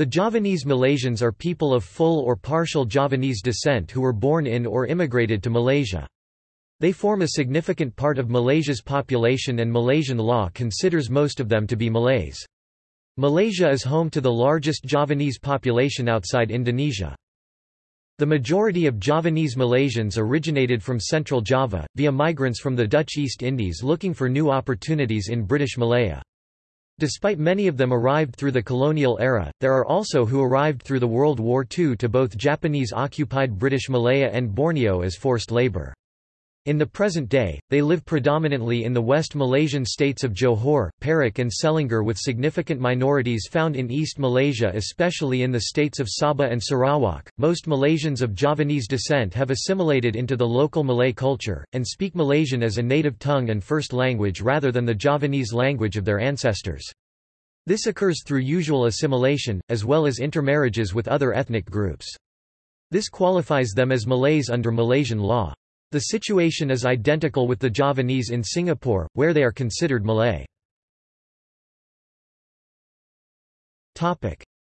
The Javanese Malaysians are people of full or partial Javanese descent who were born in or immigrated to Malaysia. They form a significant part of Malaysia's population and Malaysian law considers most of them to be Malays. Malaysia is home to the largest Javanese population outside Indonesia. The majority of Javanese Malaysians originated from Central Java, via migrants from the Dutch East Indies looking for new opportunities in British Malaya. Despite many of them arrived through the colonial era, there are also who arrived through the World War II to both Japanese-occupied British Malaya and Borneo as forced labour. In the present day, they live predominantly in the West Malaysian states of Johor, Perak and Selangor with significant minorities found in East Malaysia especially in the states of Sabah and Sarawak. Most Malaysians of Javanese descent have assimilated into the local Malay culture, and speak Malaysian as a native tongue and first language rather than the Javanese language of their ancestors. This occurs through usual assimilation, as well as intermarriages with other ethnic groups. This qualifies them as Malays under Malaysian law. The situation is identical with the Javanese in Singapore, where they are considered Malay.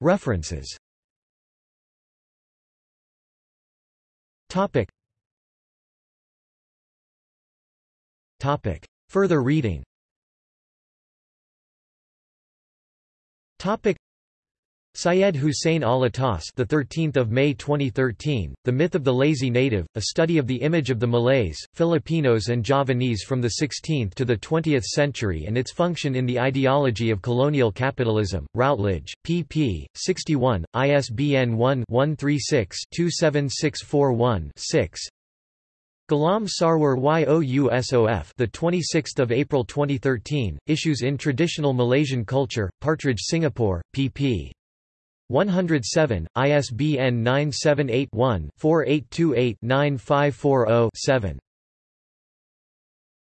References. Further reading Syed Hussein Alatas, the 13th of May 2013, The Myth of the Lazy Native: A Study of the Image of the Malays, Filipinos and Javanese from the 16th to the 20th Century and its Function in the Ideology of Colonial Capitalism. Routledge, pp. 61, ISBN 1-136-27641-6. Ghulam Sarwar Yousof, the 26th of April 2013, issues in Traditional Malaysian Culture, Partridge, Singapore, pp. 107, ISBN 978-1-4828-9540-7.